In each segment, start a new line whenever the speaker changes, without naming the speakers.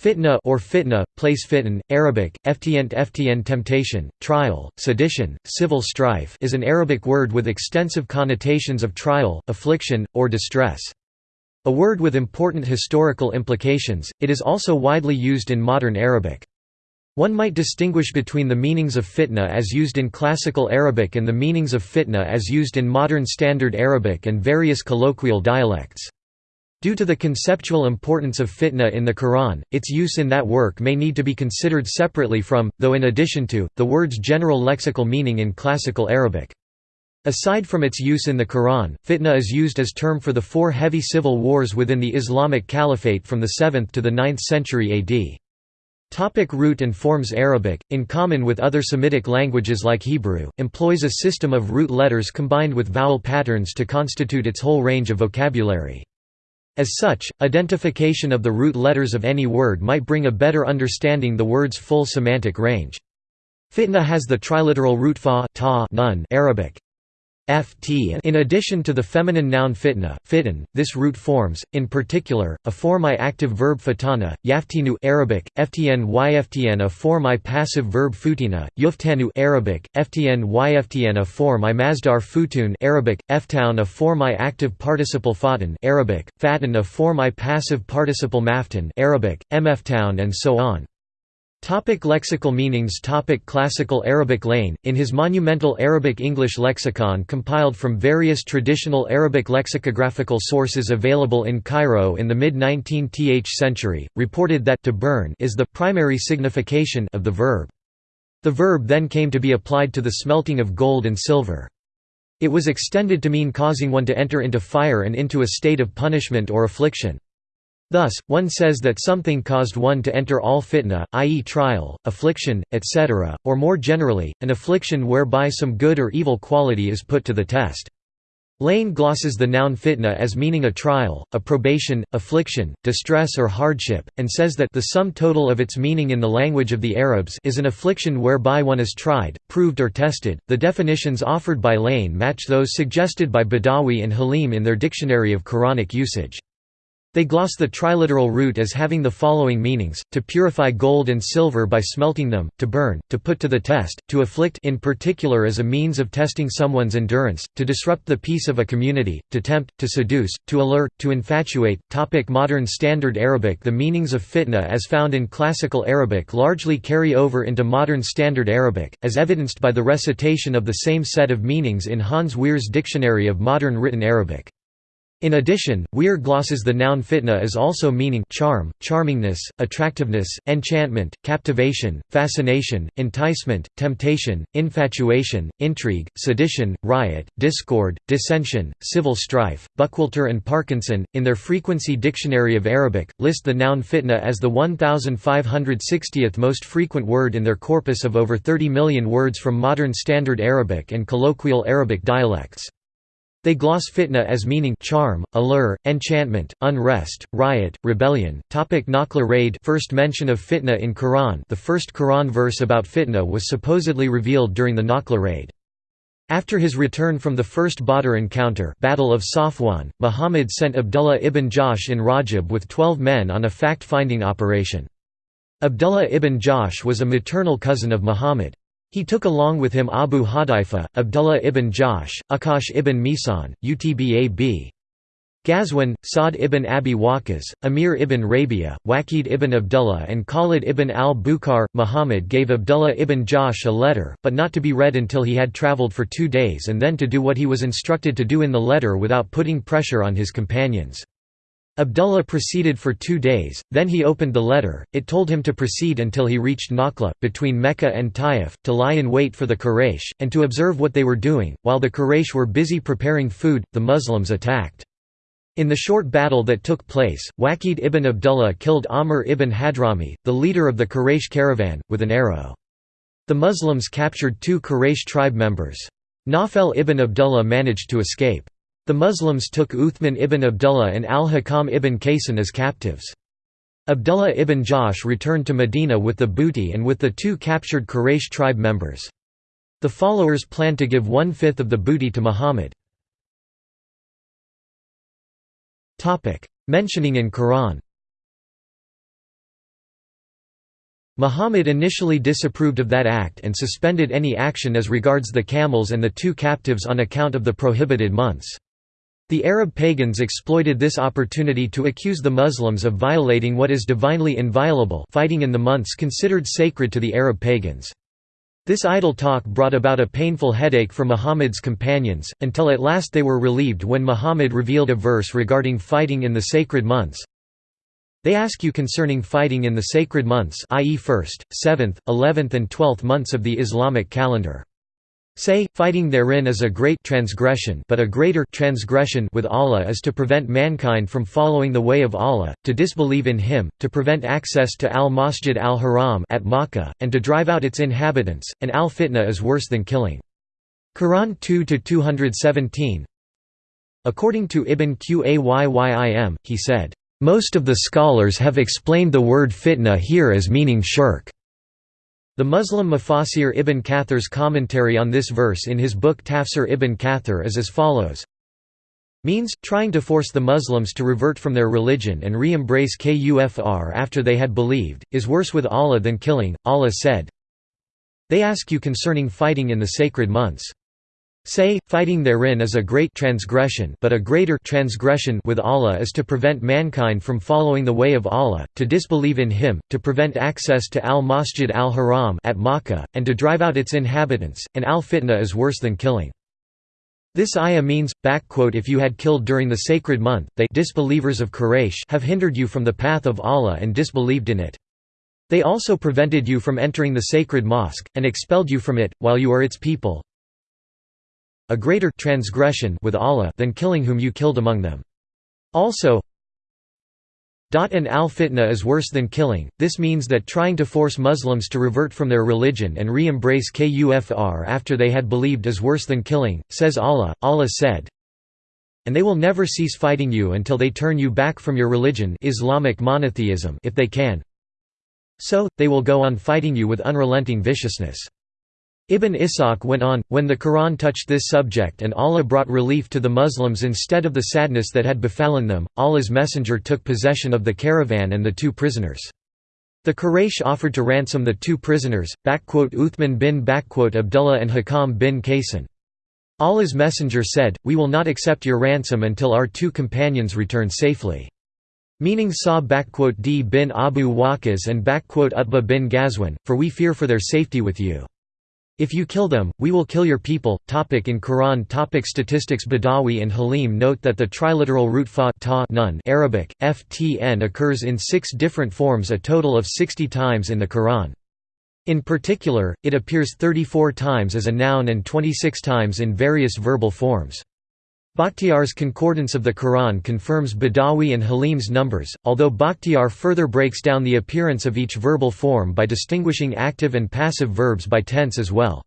Fitna or fitna, place fitan, Arabic, ftient ftn temptation, trial, sedition, civil strife is an Arabic word with extensive connotations of trial, affliction, or distress. A word with important historical implications, it is also widely used in modern Arabic. One might distinguish between the meanings of fitna as used in classical Arabic and the meanings of fitna as used in modern Standard Arabic and various colloquial dialects. Due to the conceptual importance of fitna in the Quran, its use in that work may need to be considered separately from, though in addition to, the word's general lexical meaning in classical Arabic. Aside from its use in the Quran, fitna is used as term for the four heavy civil wars within the Islamic Caliphate from the 7th to the 9th century AD. Topic root and forms Arabic, in common with other Semitic languages like Hebrew, employs a system of root letters combined with vowel patterns to constitute its whole range of vocabulary. As such, identification of the root letters of any word might bring a better understanding the word's full semantic range. Fitna has the triliteral root fa ta nun Arabic ft in addition to the feminine noun fitna, fitan, this root forms, in particular, a form I active verb fatana, yaftinu Arabic, ftn yftn a form I passive verb futina, yuftanu Arabic, ftn yftn a formi-masdar futun Arabic, ftown a form I active participle fatan Arabic, fatan a form I passive participle maftan Arabic, mftown and so on. Topic lexical meanings Topic Classical Arabic Lane, in his monumental Arabic-English lexicon compiled from various traditional Arabic lexicographical sources available in Cairo in the mid-19th century, reported that to burn is the primary signification of the verb. The verb then came to be applied to the smelting of gold and silver. It was extended to mean causing one to enter into fire and into a state of punishment or affliction. Thus, one says that something caused one to enter all fitna, i.e. trial, affliction, etc., or more generally, an affliction whereby some good or evil quality is put to the test. Lane glosses the noun fitna as meaning a trial, a probation, affliction, distress or hardship, and says that the sum total of its meaning in the language of the Arabs is an affliction whereby one is tried, proved or tested. The definitions offered by Lane match those suggested by Badawi and Halim in their dictionary of Quranic usage. They gloss the triliteral root as having the following meanings, to purify gold and silver by smelting them, to burn, to put to the test, to afflict in particular as a means of testing someone's endurance, to disrupt the peace of a community, to tempt, to seduce, to allure, to infatuate. Topic Modern Standard Arabic The meanings of fitna as found in Classical Arabic largely carry over into Modern Standard Arabic, as evidenced by the recitation of the same set of meanings in Hans Wehr's Dictionary of Modern Written Arabic. In addition, Wehr glosses the noun fitna as also meaning charm, charmingness, attractiveness, enchantment, captivation, fascination, enticement, temptation, infatuation, intrigue, sedition, riot, discord, dissension, civil strife. Buckwalter and Parkinson, in their Frequency Dictionary of Arabic, list the noun fitna as the 1560th most frequent word in their corpus of over 30 million words from Modern Standard Arabic and colloquial Arabic dialects. They gloss fitna as meaning charm, allure, enchantment, unrest, riot, rebellion. Topic Nakhla raid First mention of fitna in Quran The first Quran verse about fitna was supposedly revealed during the Nakhla raid. After his return from the first Badr encounter Battle of Safwan, Muhammad sent Abdullah ibn Jahsh in Rajab with twelve men on a fact-finding operation. Abdullah ibn Jahsh was a maternal cousin of Muhammad. He took along with him Abu Hadaifa, Abdullah ibn Jahsh, Ukkash ibn Mihsan, Utbab. Ghazwan, Sa'd ibn Abi Waqqas, Amir ibn Rabia, Waqid ibn Abdullah and Khalid ibn al-Bukhar. Muhammad gave Abdullah ibn Jahsh a letter, but not to be read until he had travelled for two days and then to do what he was instructed to do in the letter without putting pressure on his companions. Abdullah proceeded for two days, then he opened the letter, it told him to proceed until he reached Nakhla, between Mecca and Taif, to lie in wait for the Quraysh, and to observe what they were doing. While the Quraysh were busy preparing food, the Muslims attacked. In the short battle that took place, Waqid ibn Abdullah killed Amr ibn Hadrami, the leader of the Quraysh caravan, with an arrow. The Muslims captured two Quraysh tribe members. Nafel ibn Abdullah managed to escape. The Muslims took Uthman ibn Abdullah and al-Hakam ibn Kaysan as captives. Abdullah ibn Jahsh returned to Medina with the booty and with the two captured Quraysh tribe members. The followers planned to give one-fifth of the booty to Muhammad. Mentioning in Quran Muhammad initially disapproved of that act and suspended any action as regards the camels and the two captives on account of the prohibited months. The Arab pagans exploited this opportunity to accuse the Muslims of violating what is divinely inviolable fighting in the months considered sacred to the Arab pagans. This idle talk brought about a painful headache for Muhammad's companions, until at last they were relieved when Muhammad revealed a verse regarding fighting in the sacred months. They ask you concerning fighting in the sacred months i.e. 1st, 7th, 11th and 12th months of the Islamic calendar. Say, fighting therein is a great transgression but a greater transgression with Allah is to prevent mankind from following the way of Allah, to disbelieve in Him, to prevent access to al-Masjid al-Haram at Makkah, and to drive out its inhabitants, and al-fitna is worse than killing. Quran 2–217 According to Ibn Qayyim, he said, "...most of the scholars have explained the word fitna here as meaning shirk." The Muslim Mufassir ibn Kathir's commentary on this verse in his book Tafsir ibn Kathir is as follows means, trying to force the Muslims to revert from their religion and re-embrace kufr after they had believed, is worse with Allah than killing. Allah said, They ask you concerning fighting in the sacred months. Say, fighting therein is a great transgression but a greater transgression with Allah is to prevent mankind from following the way of Allah, to disbelieve in Him, to prevent access to al-Masjid al-Haram at Makkah, and to drive out its inhabitants, and al-fitna is worse than killing. This ayah means, if you had killed during the sacred month, they disbelievers of Quraysh have hindered you from the path of Allah and disbelieved in it. They also prevented you from entering the sacred mosque, and expelled you from it, while you are its people, a greater transgression with Allah than killing whom you killed among them. Also, and al-fitna is worse than killing, this means that trying to force Muslims to revert from their religion and re-embrace kufr after they had believed is worse than killing, says Allah. Allah said, And they will never cease fighting you until they turn you back from your religion Islamic monotheism if they can. So, they will go on fighting you with unrelenting viciousness. Ibn Ishaq went on, when the Quran touched this subject and Allah brought relief to the Muslims instead of the sadness that had befallen them, Allah's messenger took possession of the caravan and the two prisoners. The Quraysh offered to ransom the two prisoners, Uthman bin Abdullah and Hakam bin Kaysan. Allah's messenger said, We will not accept your ransom until our two companions return safely. Meaning Sa d bin Abu Waqas and Utbah bin Ghazwan, for we fear for their safety with you. If you kill them, we will kill your people. Topic in Quran topic Statistics Badawi and Halim note that the triliteral root fa ta nun Arabic, ftn occurs in six different forms a total of 60 times in the Quran. In particular, it appears 34 times as a noun and 26 times in various verbal forms. Bakhtiar's Concordance of the Quran confirms Badawi and Halim's numbers, although Bakhtiar further breaks down the appearance of each verbal form by distinguishing active and passive verbs by tense as well.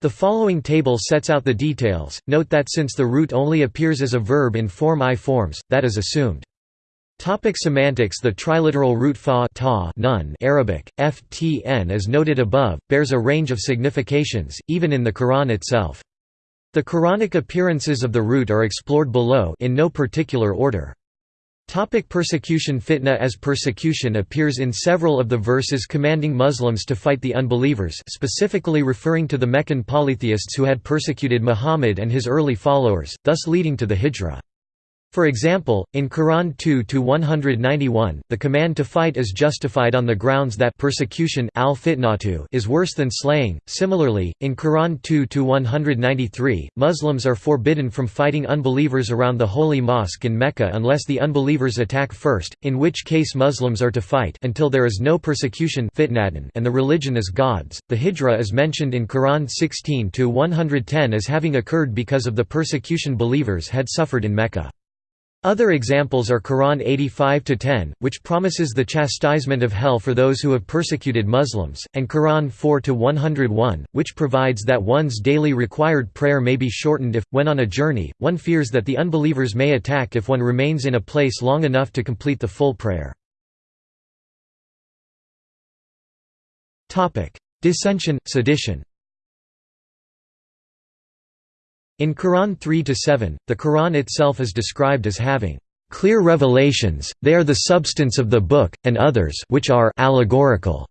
The following table sets out the details, note that since the root only appears as a verb in form I forms, that is assumed. Topic semantics The triliteral root fa ta nun Arabic, ftn as noted above, bears a range of significations, even in the Quran itself. The Quranic appearances of the root are explored below in no particular order. Topic persecution Fitna as persecution appears in several of the verses commanding Muslims to fight the unbelievers specifically referring to the Meccan polytheists who had persecuted Muhammad and his early followers, thus leading to the Hijra. For example, in Quran 2-191, the command to fight is justified on the grounds that persecution is worse than slaying. Similarly, in Quran 2-193, Muslims are forbidden from fighting unbelievers around the holy mosque in Mecca unless the unbelievers attack first, in which case Muslims are to fight until there is no persecution and the religion is God's. The Hijra is mentioned in Quran 16-110 as having occurred because of the persecution believers had suffered in Mecca. Other examples are Quran 85-10, which promises the chastisement of hell for those who have persecuted Muslims, and Quran 4-101, which provides that one's daily required prayer may be shortened if, when on a journey, one fears that the unbelievers may attack if one remains in a place long enough to complete the full prayer. Dissension, sedition In Quran 3–7, the Quran itself is described as having clear revelations, they are the substance of the book, and others which are allegorical.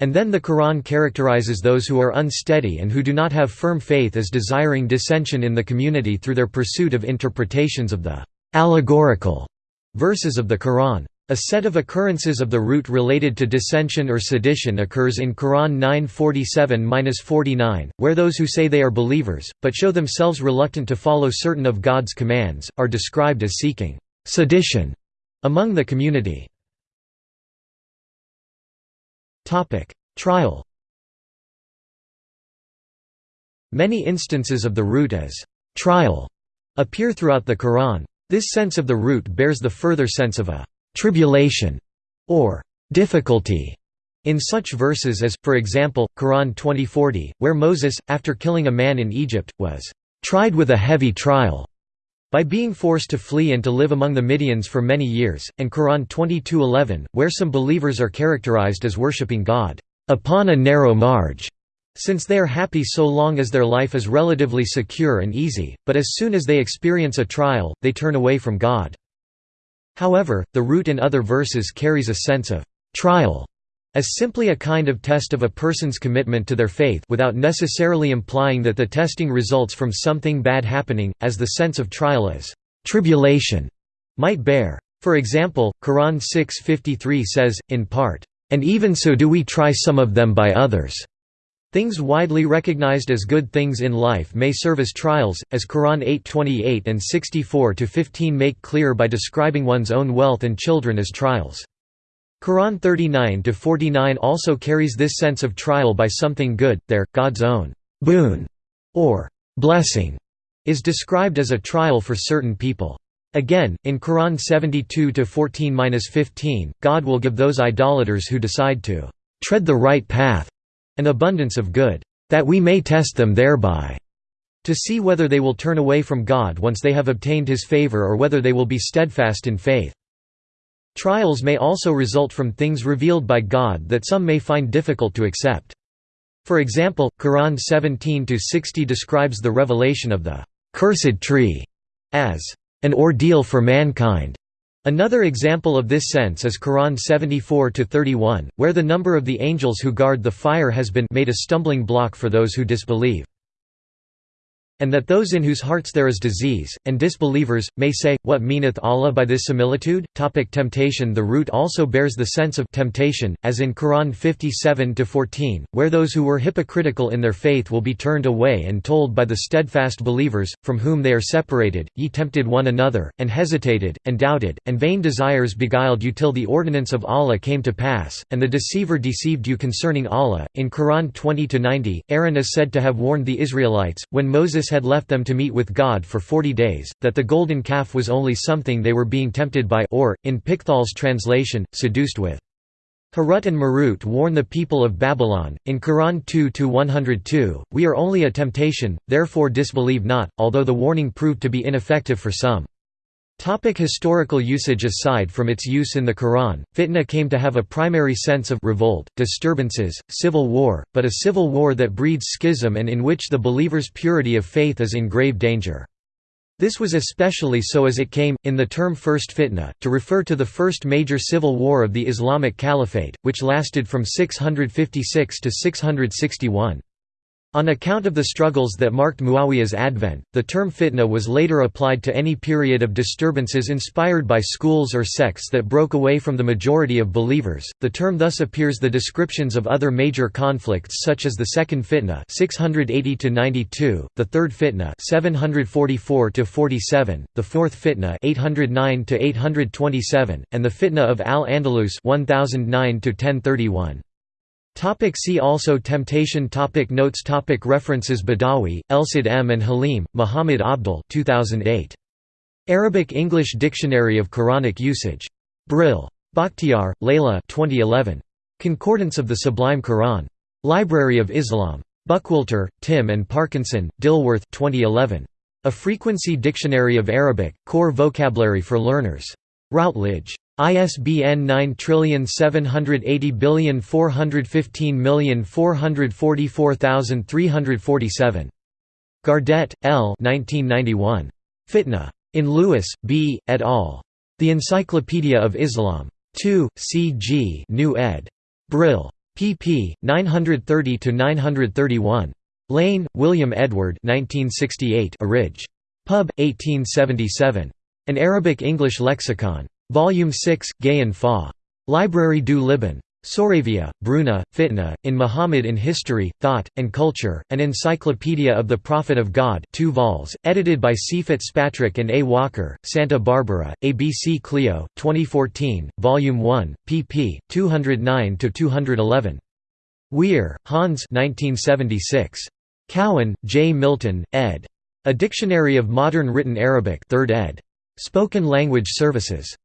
And then the Quran characterizes those who are unsteady and who do not have firm faith as desiring dissension in the community through their pursuit of interpretations of the allegorical verses of the Quran. A set of occurrences of the root related to dissension or sedition occurs in Quran 947-49, where those who say they are believers, but show themselves reluctant to follow certain of God's commands, are described as seeking sedition among the community. Trial Many instances of the root as trial appear throughout the Quran. This sense of the root bears the further sense of a tribulation, or difficulty, in such verses as, for example, Quran 2040, where Moses, after killing a man in Egypt, was tried with a heavy trial by being forced to flee and to live among the Midians for many years, and Quran 22:11, where some believers are characterized as worshipping God upon a narrow marge, since they are happy so long as their life is relatively secure and easy, but as soon as they experience a trial, they turn away from God. However, the root in other verses carries a sense of trial as simply a kind of test of a person's commitment to their faith without necessarily implying that the testing results from something bad happening, as the sense of trial as tribulation might bear. For example, Quran 6.53 says, in part, "...and even so do we try some of them by others." Things widely recognized as good things in life may serve as trials, as Quran 8:28 and 64-15 make clear by describing one's own wealth and children as trials. Quran 39-49 also carries this sense of trial by something good, there, God's own boon or blessing is described as a trial for certain people. Again, in Quran 72-14-15, God will give those idolaters who decide to tread the right path an abundance of good, that we may test them thereby, to see whether they will turn away from God once they have obtained his favor or whether they will be steadfast in faith. Trials may also result from things revealed by God that some may find difficult to accept. For example, Quran 17-60 describes the revelation of the «cursed tree» as «an ordeal for mankind» Another example of this sense is Quran 74-31, where the number of the angels who guard the fire has been made a stumbling block for those who disbelieve and that those in whose hearts there is disease, and disbelievers, may say, What meaneth Allah by this similitude? Topic temptation The root also bears the sense of temptation, as in Quran 57-14, where those who were hypocritical in their faith will be turned away and told by the steadfast believers, from whom they are separated, Ye tempted one another, and hesitated, and doubted, and vain desires beguiled you till the ordinance of Allah came to pass, and the deceiver deceived you concerning Allah. In Quran 20-90, Aaron is said to have warned the Israelites, when Moses Had left them to meet with God for forty days, that the golden calf was only something they were being tempted by or, in Pickthall's translation, seduced with. Harut and Marut warn the people of Babylon, in Quran 2-102, We are only a temptation, therefore disbelieve not, although the warning proved to be ineffective for some. Topic historical usage Aside from its use in the Quran, fitna came to have a primary sense of revolt, disturbances, civil war, but a civil war that breeds schism and in which the believer's purity of faith is in grave danger. This was especially so as it came, in the term First Fitna, to refer to the first major civil war of the Islamic Caliphate, which lasted from 656 to 661. On account of the struggles that marked Muawiyah's advent, the term fitna was later applied to any period of disturbances inspired by schools or sects that broke away from the majority of believers. The term thus appears the descriptions of other major conflicts such as the second fitna 680 to 92, the third fitna 744 to 47, the fourth fitna 809 to 827, and the fitna of al-Andalus 1009 to 1031. Topic see also Temptation topic Notes topic References Badawi, Elsaid M. and Halim, Muhammad Abdul 2008. Arabic-English Dictionary of Quranic Usage. Brill. Bakhtiar, Layla 2011. Concordance of the Sublime Quran. Library of Islam. Buckwalter, Tim and Parkinson, Dilworth 2011. A Frequency Dictionary of Arabic, Core Vocabulary for Learners. Routledge. ISBN 9780415444347. Gardet, L. 1991. Fitna. In Lewis, B., et al. The Encyclopedia of Islam. 2, C. G. New ed. Brill. pp. 930–931. Lane, William Edward 1968 Orig. Pub. 1877. An Arabic-English Lexicon. Volume 6, Gayan Fa. Library du Liban. Soravia, Bruna, Fitna, in Muhammad in History, Thought, and Culture, an Encyclopedia of the Prophet of God 2 vols, edited by C. Fitzpatrick and A. Walker, Santa Barbara, ABC Clio, 2014, Volume 1, pp. 209–211. Wehr, Hans 1976. Cowan, J. Milton, ed. A Dictionary of Modern Written Arabic 3rd ed. Spoken Language Services.